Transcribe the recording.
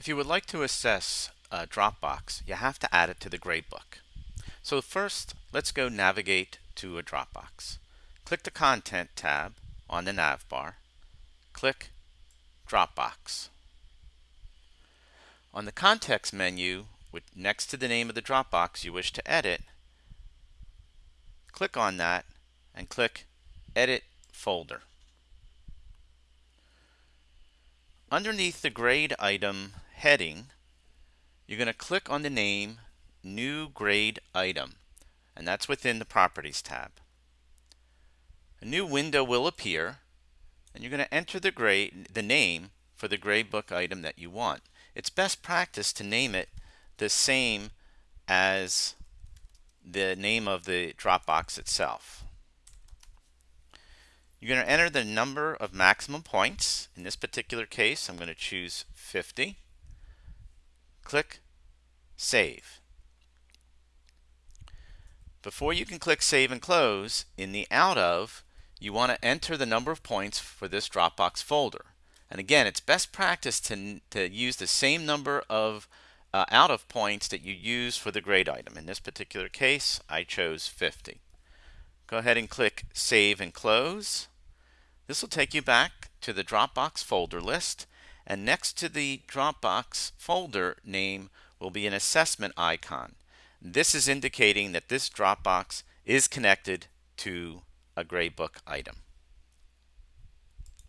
If you would like to assess a Dropbox, you have to add it to the gradebook. So first, let's go navigate to a Dropbox. Click the Content tab on the nav bar. Click Dropbox. On the context menu, next to the name of the Dropbox you wish to edit, click on that and click Edit Folder. Underneath the grade item heading, you're going to click on the name New Grade Item, and that's within the Properties tab. A new window will appear, and you're going to enter the grade, the name for the gradebook item that you want. It's best practice to name it the same as the name of the Dropbox itself. You're going to enter the number of maximum points. In this particular case, I'm going to choose 50 click Save. Before you can click Save and Close, in the Out of, you want to enter the number of points for this Dropbox folder. And again, it's best practice to, to use the same number of uh, out of points that you use for the grade item. In this particular case, I chose 50. Go ahead and click Save and Close. This will take you back to the Dropbox folder list and next to the Dropbox folder name will be an assessment icon. This is indicating that this Dropbox is connected to a gradebook item.